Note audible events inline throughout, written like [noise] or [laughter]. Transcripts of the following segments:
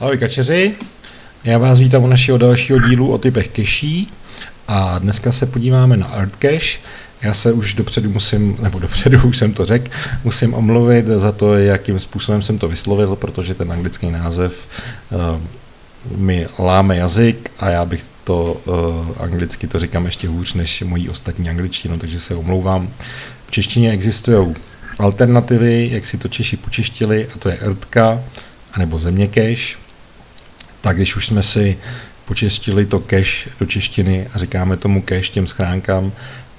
Ahoj kačeři, já vás vítám u našeho dalšího dílu o typech keší a dneska se podíváme na Art Cache. Já se už dopředu musím, nebo dopředu už jsem to řekl, musím omluvit za to, jakým způsobem jsem to vyslovil, protože ten anglický název uh, mi láme jazyk a já bych to uh, anglicky to říkám ještě hůř než mojí ostatní angličtinu, takže se omlouvám. V češtině existují alternativy, jak si to Češi počeštili, a to je Ertka, anebo země cache. Tak když už jsme si počistili to cache do češtiny a říkáme tomu cache těm schránkám,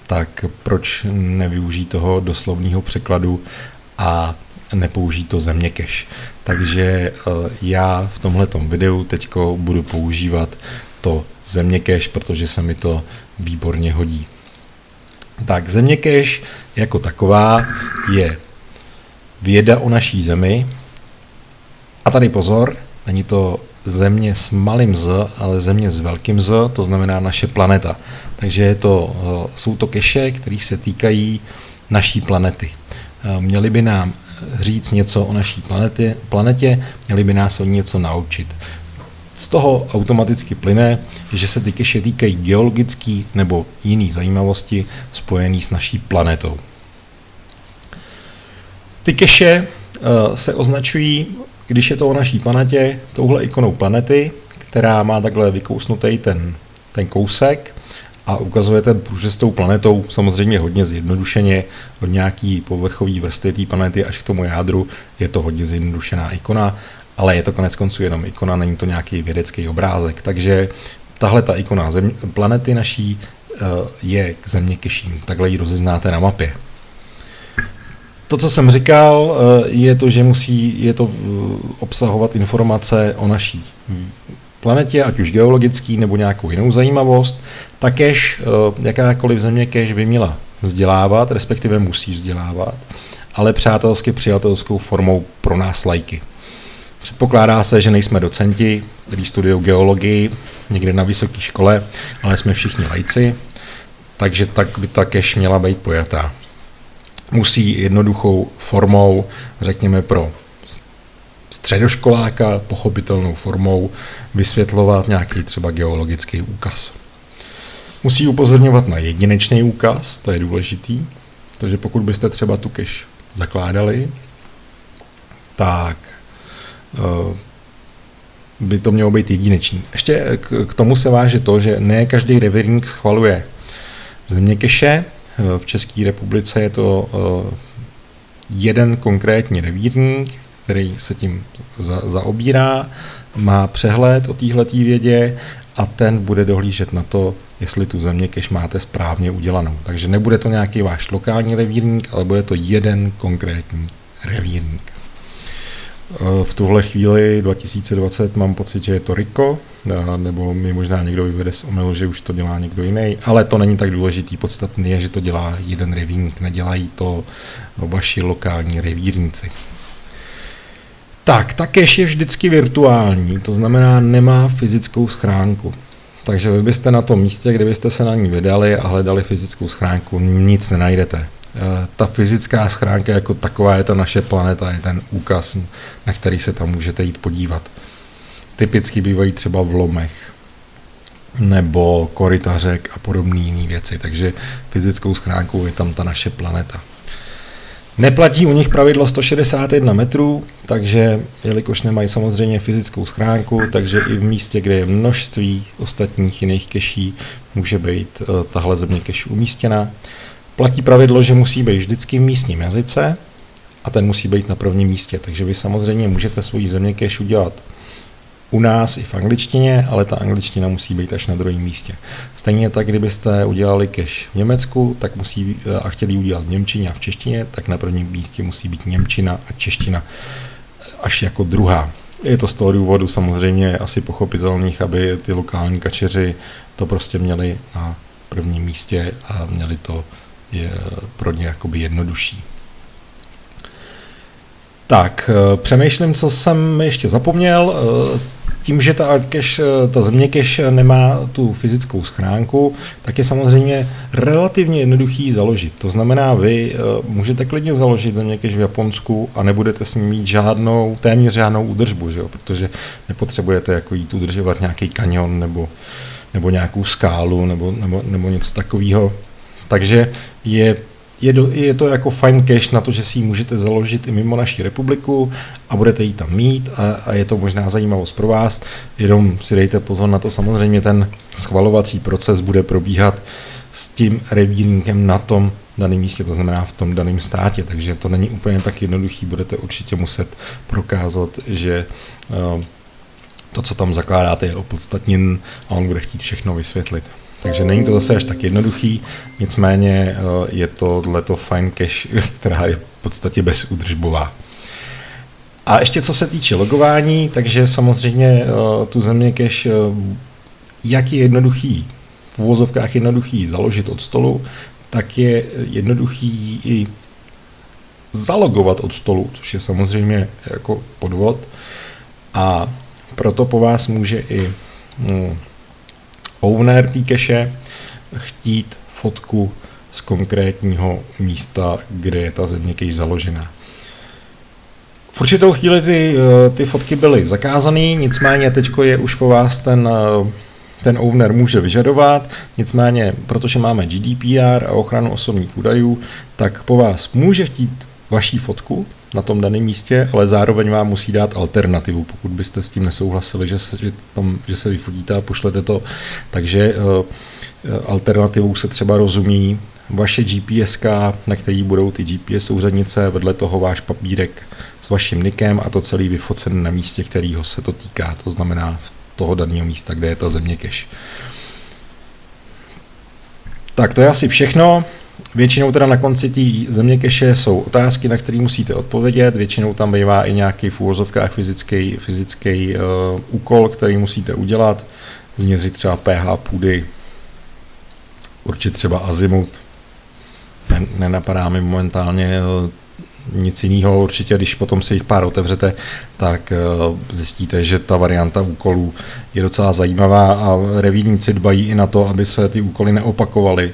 tak proč nevyužít toho doslovného překladu a nepoužít to země cache. Takže eh, já v tomhle videu teď budu používat to země cache, protože se mi to výborně hodí. Tak země cache jako taková je věda o naší zemi. A tady pozor, není to země s malým z, ale země s velkým z, to znamená naše planeta. Takže je to, eh, jsou to keše, které se týkají naší planety. Eh, měli by nám říct něco o naší planetě, planetě, měli by nás o něco naučit. Z toho automaticky plyne, že se ty keše týkají geologické nebo jiné zajímavosti spojené s naší planetou. Ty keše uh, se označují, když je to o naší planetě, touhle ikonou planety, která má takhle vykousnutý ten, ten kousek a ukazuje ten průřez tou planetou samozřejmě hodně zjednodušeně od nějaký povrchový vrstvy té planety až k tomu jádru je to hodně zjednodušená ikona, ale je to konec konců jenom ikona, není to nějaký vědecký obrázek, takže tahle ta ikona zem, planety naší uh, je k země takhle ji rozeznáte na mapě. To, co jsem říkal, eh, je to, že musí je to eh, obsahovat informace o naší planetě, ať už geologický nebo nějakou jinou zajímavost. Takéž eh, jakákoliv země kež by měla vzdělávat, respektive musí vzdělávat, ale přátelsky přijatelskou formou pro nás lajky. Předpokládá se, že nejsme docenti, kteří studují geologii někde na vysoké škole, ale jsme všichni lajci, takže tak by ta keš měla být pojatá musí jednoduchou formou, řekněme pro středoškoláka, pochopitelnou formou vysvětlovat nějaký třeba geologický úkaz. Musí upozorňovat na jedinečný úkaz, to je důležitý, protože pokud byste třeba tu keš zakládali, tak uh, by to mělo být jedinečný. Ještě k, tomu se váže to, že ne každý revírník schvaluje země keše, Eh, v České republice je to eh, jeden konkrétní revírník, který se tím za, zaobírá, má přehled o této vědě a ten bude dohlížet na to, jestli tu země kež máte správně udělanou. Takže nebude to nějaký váš lokální revírník, ale bude to jeden konkrétní revírník. Eh, v tuhle chvíli 2020 mám pocit, že je to Riko, eh, nebo mi možná někdo vyvede z omylu, že už to dělá někdo jiný, ale to není tak důležitý. Podstatný je, že to dělá jeden revírník, nedělají to vaši lokální revírníci. Tak, ta cache je vždycky virtuální, to znamená nemá fyzickou schránku. Takže vy byste na tom místě, kde byste se na ní vydali a hledali fyzickou schránku, nic nenajdete. Eh, ta fyzická schránka jako taková je ta naše planeta, je ten úkaz, na který se tam můžete jít podívat. Typicky bývají třeba v lomech nebo korytařek a podobné jiné věci, takže fyzickou schránkou je tam ta naše planeta. Neplatí u nich pravidlo 161 metrů, takže jelikož nemají samozřejmě fyzickou schránku, takže i v místě, kde je množství ostatních jiných keší, může být uh, tahle země keši umístěna. Platí pravidlo, že musí být vždycky v místním jazyce a ten musí být na prvním místě. Takže vy samozřejmě můžete svoji země cache udělat u nás i v angličtině, ale ta angličtina musí být až na druhém místě. Stejně tak, kdybyste udělali cache v Německu, tak musí a chtěli udělat v Němčině a v češtině, tak na prvním místě musí být Němčina a čeština až jako druhá. Je to z toho důvodu samozřejmě asi pochopitelných, aby ty lokální kačeři to prostě měli na prvním místě a měli to je pro ně jakoby jednodušší. Tak, eh, přemýšlím, co jsem ještě zapomněl. Eh, tím, že ta cache, ta země cache nemá tu fyzickou schránku, tak je samozřejmě relativně jednoduchý založit. To znamená, vy můžete klidně založit země cache v Japonsku a nebudete s ním mít žádnou, téměř žádnou údržbu, že jo? protože nepotřebujete jako jít udržovat nějaký kanion nebo, nebo nějakou skálu nebo, nebo, nebo něco takového. Takže je je, do, je to jako fine cache na to, že si ji můžete založit i mimo naši republiku a budete ji tam mít a, a je to možná zajímavost pro vás. Jenom si dejte pozor na to, samozřejmě ten schvalovací proces bude probíhat s tím revírníkem na tom daném místě, to znamená v tom daném státě, takže to není úplně tak jednoduchý, budete určitě muset prokázat, že uh, to, co tam zakládáte, je opodstatněn a on bude chtít všechno vysvětlit. Takže není to zase až tak jednoduchý, nicméně uh, je to fine cache, [laughs] která je v podstatě bezúdržbová. A ještě co se týče logování, takže samozřejmě uh, tu země cache, uh, jak je jednoduchý, v uvozovkách jednoduchý založit od stolu, tak je jednoduchý i zalogovat od stolu, což je samozřejmě jako podvod. A proto po vás může i no, owner té cache chtít fotku z konkrétního místa, kde je ta země cache založená. V určitou chvíli ty, eh, ty fotky byly zakázané, nicméně teď je už po vás ten, eh, ten owner může vyžadovat, nicméně, protože máme GDPR a ochranu osobních údajů, tak po vás může chtít vaší fotku, na tom daném místě, ale zároveň vám musí dát alternativu, pokud byste s tím nesouhlasili, že se, že tam, že se vyfotíte a pošlete to. Takže uh, alternativou se třeba rozumí vaše GPS, na který budou ty GPS souřadnice, vedle toho váš papírek s vaším nikem a to celý vyfocen na místě, kterého se to týká, to znamená toho daného místa, kde je ta země cache. Tak to je asi všechno. Většinou teda na konci té země keše jsou otázky, na které musíte odpovědět. Většinou tam bývá i nějaký v úvozovkách fyzický, fyzický uh, úkol, který musíte udělat. Změřit třeba pH půdy, určit třeba azimut. Nenapadá mi momentálně uh, nic jiného. Určitě, když potom si jich pár otevřete, tak uh, zjistíte, že ta varianta úkolů je docela zajímavá a revírníci dbají i na to, aby se ty úkoly neopakovaly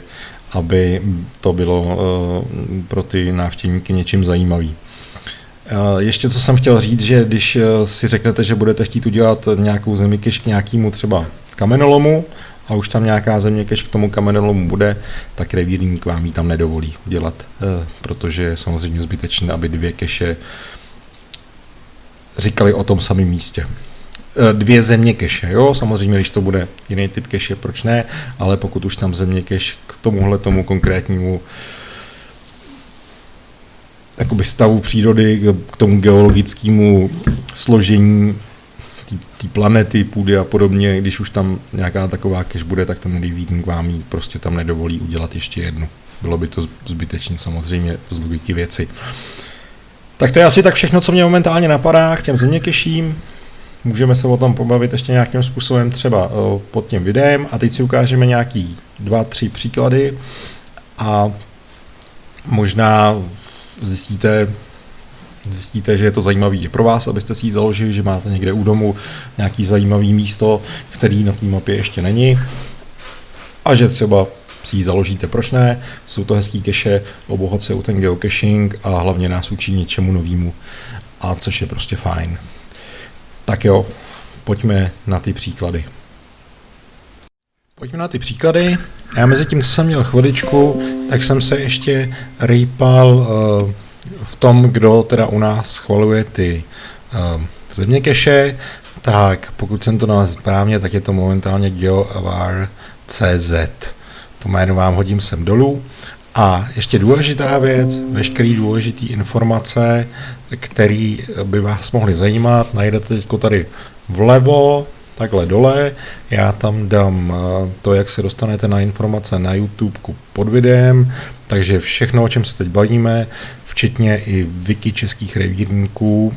aby to bylo eh, pro ty návštěvníky něčím zajímavý. Eh, ještě co jsem chtěl říct, že když eh, si řeknete, že budete chtít udělat nějakou zeměkež k nějakému třeba kamenolomu a už tam nějaká zeměkež k tomu kamenolomu bude, tak revírník vám ji tam nedovolí udělat, protože je samozřejmě zbytečné, aby dvě keše říkali o tom samém místě. Eh, dvě země keše. Jo, samozřejmě, když to bude jiný typ keše, proč ne, ale pokud už tam země keš k tomuhle tomu konkrétnímu jakoby stavu přírody, k tomu geologickému složení té planety, půdy a podobně, když už tam nějaká taková keš bude, tak ten revítník vám jí prostě tam nedovolí udělat ještě jednu. Bylo by to zbytečné samozřejmě z logiky věci. Tak to je asi tak všechno, co mě momentálně napadá k těm zeměkeším. Můžeme se o tom pobavit ještě nějakým způsobem třeba eh, pod tím videem a teď si ukážeme nějaký dva, tři příklady a možná zjistíte, zjistíte, že je to zajímavý i pro vás, abyste si ji založili, že máte někde u domu nějaký zajímavý místo, který na té mapě ještě není a že třeba si ji založíte, proč ne? Jsou to hezký keše, obohacují ten geocaching a hlavně nás učí něčemu novému, a což je prostě fajn. Tak jo, pojďme na ty příklady. Pojďme na ty příklady. Já mezi tím, jsem měl chviličku, tak jsem se ještě rýpal uh, v tom, kdo teda u nás schvaluje ty uh, země keše, tak pokud jsem to nalezl správně, tak je to momentálně GeoAvar.cz. To jméno vám hodím sem dolů. A ještě důležitá věc, veškeré důležité informace, které by vás mohly zajímat, najdete teď tady vlevo, takhle dole. Já tam dám eh, to, jak se dostanete na informace na YouTube pod videem, takže všechno, o čem se teď bavíme, včetně i wiki českých revírníků,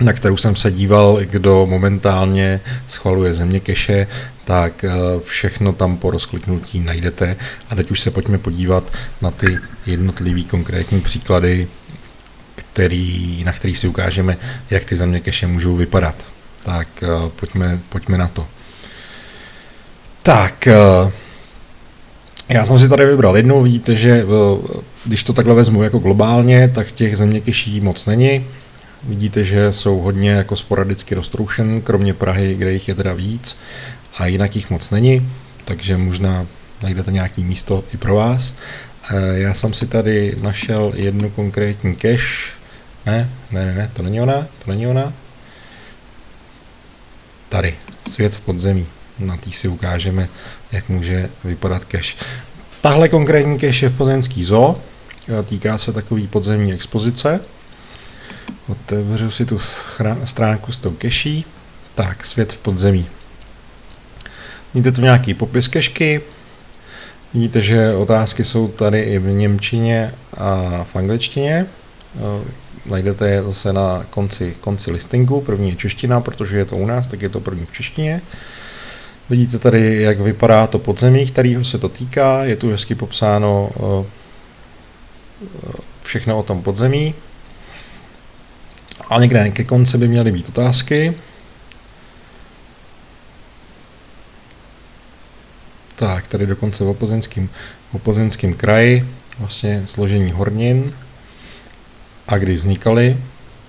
na kterou jsem se díval, kdo momentálně schvaluje země keše, tak eh, všechno tam po rozkliknutí najdete. A teď už se pojďme podívat na ty jednotlivý konkrétní příklady, který, na kterých si ukážeme, jak ty země keše můžou vypadat. Tak pojďme, pojďme na to. Tak, já jsem si tady vybral jednu, vidíte, že když to takhle vezmu jako globálně, tak těch zeměkeší moc není. Vidíte, že jsou hodně jako sporadicky roztroušen, kromě Prahy, kde jich je teda víc, a jinak jich moc není, takže možná najdete nějaký místo i pro vás. Eh, já jsem si tady našel jednu konkrétní cache. Ne, ne, ne, ne, to není ona, to není ona. Tady, svět v podzemí. Na tý si ukážeme, jak může vypadat cache. Tahle konkrétní cache je v Plzeňský zoo. Eh, týká se takový podzemní expozice. Otevřu si tu stránku s tou keší. Tak, svět v podzemí. Vidíte tu nějaký popis kešky. Vidíte, že otázky jsou tady i v Němčině a v angličtině. Eh, najdete je zase na konci, konci listingu. První je čeština, protože je to u nás, tak je to první v češtině. Vidíte tady, jak vypadá to podzemí, kterého se to týká. Je tu hezky popsáno eh, všechno o tom podzemí. A někde ke konci by měly být otázky. Tak, tady dokonce v opozenském, opozenském kraji, vlastně složení hornin a kdy vznikaly,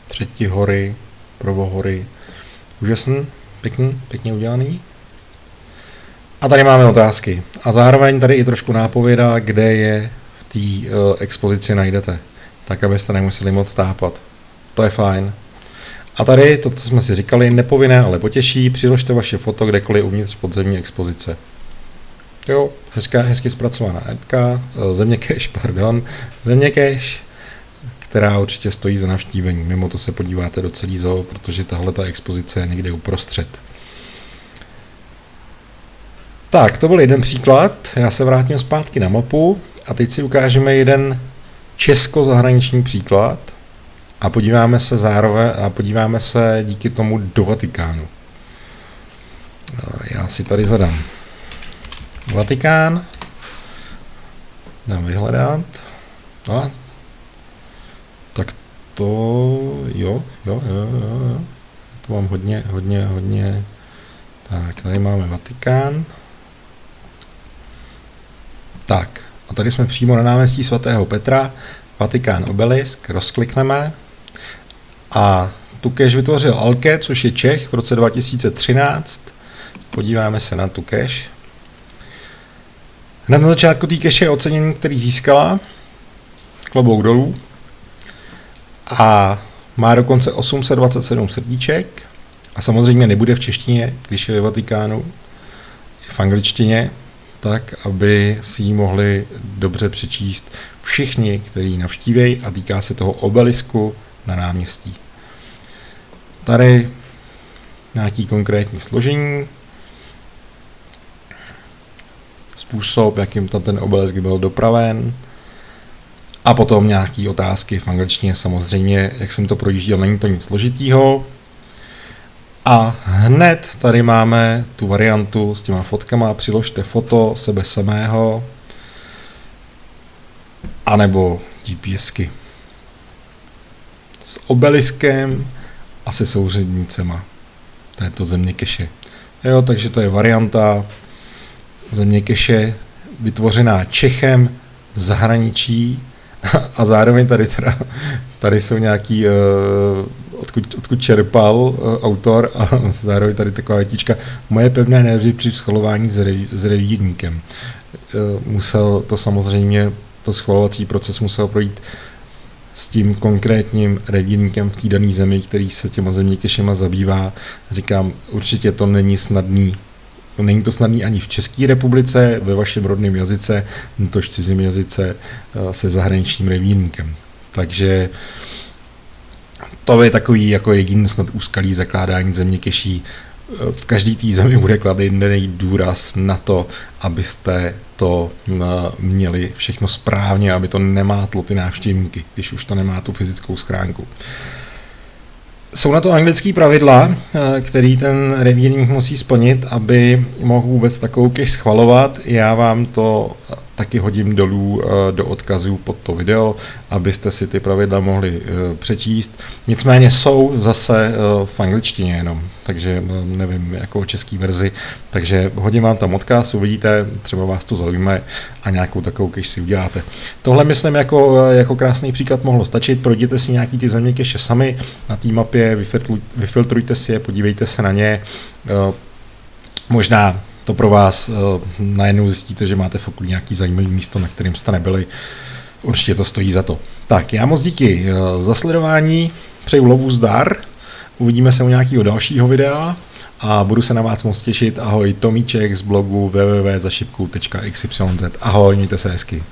třetí hory, prvohory, úžasný, pěkný, pěkně udělaný. A tady máme otázky. A zároveň tady i trošku nápověda, kde je v té uh, expozici najdete, tak abyste nemuseli moc tápat. To je fajn. A tady to, co jsme si říkali, nepovinné, ale potěší, přiložte vaše foto kdekoliv uvnitř podzemní expozice. Jo, hezká, hezky zpracovaná appka, eh, země cache, [laughs] pardon, země cache, která určitě stojí za navštívení. Mimo to se podíváte do celý zoo, protože tahle ta expozice je někde uprostřed. Tak, to byl jeden příklad. Já se vrátím zpátky na mapu a teď si ukážeme jeden česko-zahraniční příklad a podíváme se zároveň a podíváme se díky tomu do Vatikánu. Já si tady zadám Vatikán. Dám vyhledat. No, tak to, jo, jo, jo, jo, jo. To mám hodně, hodně, hodně. Tak, tady máme Vatikán. Tak, a tady jsme přímo na náměstí svatého Petra, Vatikán obelisk, rozklikneme a tu cache vytvořil Alke, což je Čech v roce 2013. Podíváme se na tu cache. Hned na začátku té cache je ocenění, který získala. Klobouk dolů. A má dokonce 827 srdíček. A samozřejmě nebude v češtině, když je ve Vatikánu. Je v angličtině, tak, aby si ji mohli dobře přečíst všichni, kteří navštívejí a týká se toho obelisku na náměstí. Tady nějaký konkrétní složení, způsob, jakým tam ten obelisk byl dopraven, a potom nějaké otázky v angličtině samozřejmě, jak jsem to projížděl, není to nic složitýho. A hned tady máme tu variantu s těma fotkama, přiložte foto sebe samého, anebo GPSky. S obeliskem a se souřednicema této země keše. Jo, takže to je varianta země keše vytvořená Čechem v zahraničí [laughs] a zároveň tady teda, tady jsou nějaký, uh, odkud, odkud čerpal uh, autor a [laughs] zároveň tady taková větička, moje pevné nervy při schvalování s, rev, s revírníkem. Uh, musel to samozřejmě, to schvalovací proces musel projít s tím konkrétním revírníkem v té dané zemi, který se těma zeměkešema zabývá. Říkám, určitě to není snadný Není to snadný ani v České republice, ve vašem rodném jazyce, tož v cizím jazyce eh, se zahraničním revírníkem. Takže to je takový jako jediný snad úskalý zakládání zeměkeší. Eh, v každé té zemi bude kladený důraz na to, abyste to eh, měli všechno správně, aby to nemátlo ty návštěvníky, když už to nemá tu fyzickou schránku. Jsou na to anglické pravidla, eh, který ten revírník musí splnit, aby mohl vůbec takovou cache schvalovat. Já vám to taky hodím dolů eh, do odkazů pod to video, abyste si ty pravidla mohli eh, přečíst. Nicméně jsou zase eh, v angličtině jenom, takže nevím, jako o český verzi, takže hodím vám tam odkaz, uvidíte, třeba vás to zaujme a nějakou takovou keš si uděláte. Tohle myslím jako, jako krásný příklad mohlo stačit, projděte si nějaký ty země keše sami na té mapě, vyfiltrujte si je, podívejte se na ně, možná to pro vás uh, najednou zjistíte, že máte v nějaký zajímavý místo, na kterým jste nebyli. Určitě to stojí za to. Tak, já moc díky uh, za sledování, přeju lovu zdar, uvidíme se u nějakého dalšího videa a budu se na vás moc těšit. Ahoj, Tomíček z blogu www.zašipku.xyz. Ahoj, mějte se hezky.